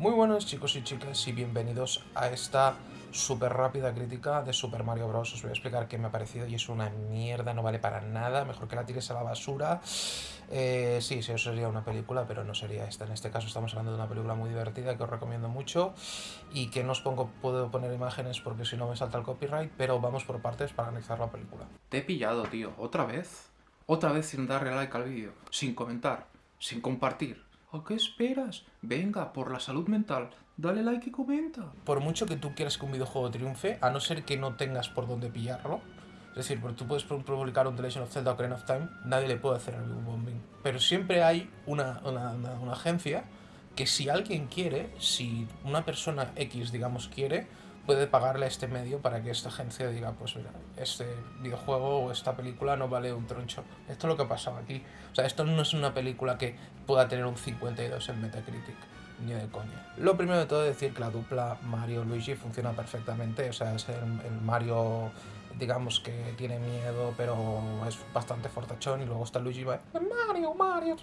Muy buenos chicos y chicas y bienvenidos a esta súper rápida crítica de Super Mario Bros. Os voy a explicar qué me ha parecido y es una mierda, no vale para nada, mejor que la tires a la basura. Eh, sí, sí, eso sería una película, pero no sería esta. En este caso estamos hablando de una película muy divertida que os recomiendo mucho y que no os pongo, puedo poner imágenes porque si no me salta el copyright, pero vamos por partes para analizar la película. Te he pillado, tío. ¿Otra vez? Otra vez sin darle like al vídeo, sin comentar, sin compartir. ¿A qué esperas? Venga, por la salud mental, dale like y comenta. Por mucho que tú quieras que un videojuego triunfe, a no ser que no tengas por dónde pillarlo, es decir, porque tú puedes publicar un The Legend of Zelda Ocarina of Time, nadie le puede hacer el bombing. Pero siempre hay una, una, una agencia que si alguien quiere, si una persona X, digamos, quiere, puede pagarle a este medio para que esta agencia diga, pues mira, este videojuego o esta película no vale un troncho. Esto es lo que ha pasado aquí. O sea, esto no es una película que pueda tener un 52 en Metacritic. Ni de coña. Lo primero de todo es decir que la dupla Mario-Luigi funciona perfectamente. O sea, es el, Mario, digamos que tiene miedo, pero es bastante fortachón. Y luego está Luigi va, Mario, Mario,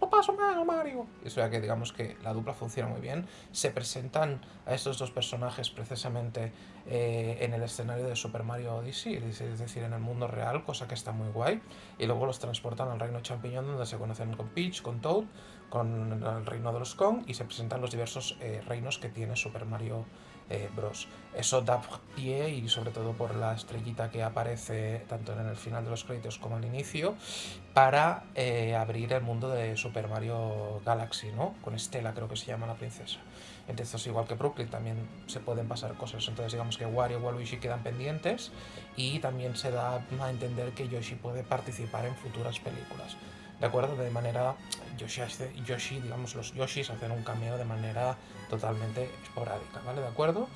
lo paso mal, Mario. Y es verdad que digamos que la dupla funciona muy bien. Se presentan a estos dos personajes precisamente eh, en el escenario de Super Mario Odyssey, es decir, en el mundo real, cosa que está muy guay. Y luego los transportan al reino champiñón donde se conocen con Peach, con Toad, con el reino de los Kong y se presentan los diversos eh, reinos que tiene Super Mario eh, Bros. Eso da pie y sobre todo por la estrellita que aparece tanto en el final de los créditos como al inicio para eh, abrir el mundo de Super Mario Galaxy, ¿no? Con Estela creo que se llama la princesa. Entonces igual que Brooklyn también se pueden pasar cosas. Entonces digamos que Wario y Waluigi quedan pendientes y también se da a entender que Yoshi puede participar en futuras películas. ¿De acuerdo? De manera... Yoshi, Yoshi, digamos, los Yoshis hacen un cameo de manera totalmente esporádica, ¿vale? ¿De acuerdo?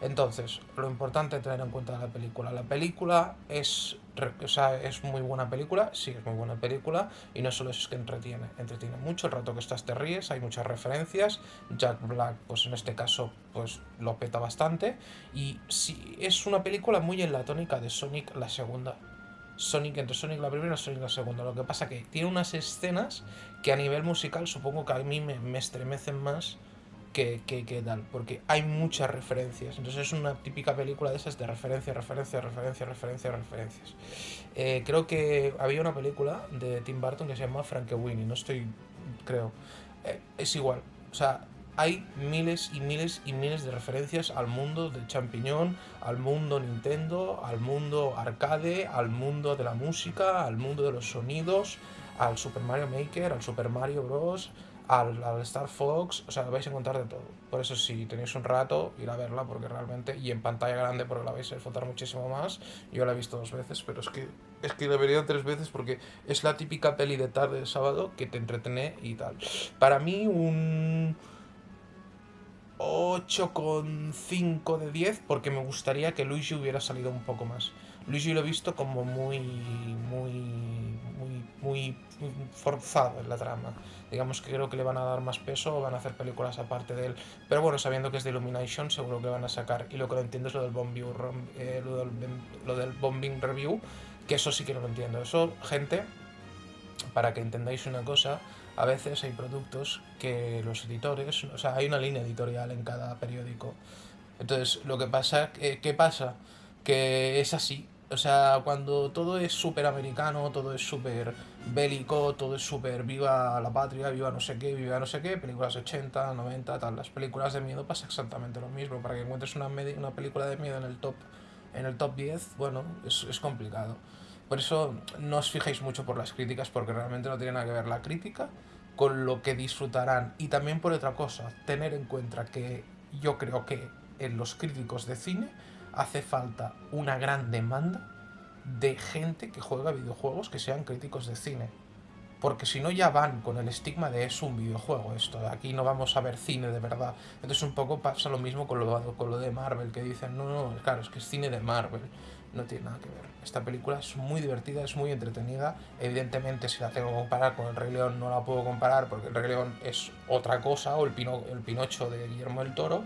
Entonces, lo importante es tener en cuenta la película. La película es, o sea, es muy buena película, sí, es muy buena película, y no solo es que entretiene, entretiene mucho, el rato que estás te ríes, hay muchas referencias, Jack Black, pues en este caso, pues lo peta bastante, y sí, es una película muy en la tónica de Sonic la segunda, Sonic entre Sonic la primera y Sonic la segunda. Lo que pasa que tiene unas escenas que a nivel musical supongo que a mí me, estremecen más que, que, tal, porque hay muchas referencias. Entonces es una típica película de esas de referencia, referencia, referencia, referencia, referencias. Eh, creo que había una película de Tim Burton que se llama Winnie no estoy, creo. Eh, es igual, o sea, hay miles y miles y miles de referencias al mundo del champiñón, al mundo Nintendo, al mundo arcade, al mundo de la música, al mundo de los sonidos, al Super Mario Maker, al Super Mario Bros., al, Star Fox, o sea, vais a encontrar de todo. Por eso si tenéis un rato, ir a verla porque realmente, y en pantalla grande porque la vais a disfrutar muchísimo más. Yo la he visto dos veces, pero es que es que la tres veces porque es la típica peli de tarde de sábado que te entretiene y tal. Para mí un 8,5 de 10 porque me gustaría que Luigi hubiera salido un poco más. Luigi lo he visto como muy, muy, muy, forzado en la trama. Digamos que creo que le van a dar más peso o van a hacer películas aparte de él. Pero bueno, sabiendo que es de Illumination, seguro que van a sacar. Y lo que no entiendo es lo del, eh, lo, del, lo del bombing review, que eso sí que no lo entiendo. Eso, gente, para que entendáis una cosa, a veces hay productos que los editores, o sea, hay una línea editorial en cada periódico. Entonces, lo que pasa, ¿qué pasa? Que es así. O sea, cuando todo es súper americano, todo es súper bélico, todo es súper viva la patria, viva no sé qué, viva no sé qué, películas 80, 90, tal, las películas de miedo pasa exactamente lo mismo. Para que encuentres una, una película de miedo en el top, en el top 10, bueno, es, es complicado. Por eso no os fijéis mucho por las críticas, porque realmente no tiene nada que ver la crítica con lo que disfrutarán. Y también por otra cosa, tener en cuenta que yo creo que en los críticos de cine hace falta una gran demanda de gente que juega videojuegos que sean críticos de cine. Porque si no ya van con el estigma de es un videojuego esto, aquí no vamos a ver cine de verdad. Entonces un poco pasa lo mismo con lo, de Marvel, que dicen, no, no, claro, es que es cine de Marvel no tiene nada que ver. Esta película es muy divertida, es muy entretenida. Evidentemente, si la tengo que comparar con El Rey León, no la puedo comparar porque El Rey León es otra cosa, o el, Pino, el Pinocho de Guillermo del Toro.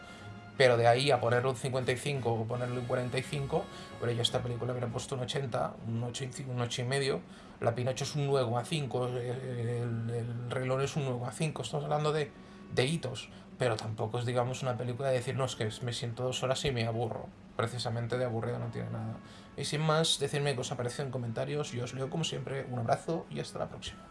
Pero de ahí a ponerle un 55 o ponerle un 45, pero yo esta película hubiera puesto un 80, un 8, un 8 y medio. La Pinocho es un 9 a 5, el, el, León es un 9 a 5. Estamos hablando de de hitos, pero tampoco es, digamos, una película de decir, no, es que me siento dos horas y me aburro. Precisamente de aburrido no tiene nada. Y sin más, decidme qué os ha parecido en comentarios. Yo os leo como siempre. Un abrazo y hasta la próxima.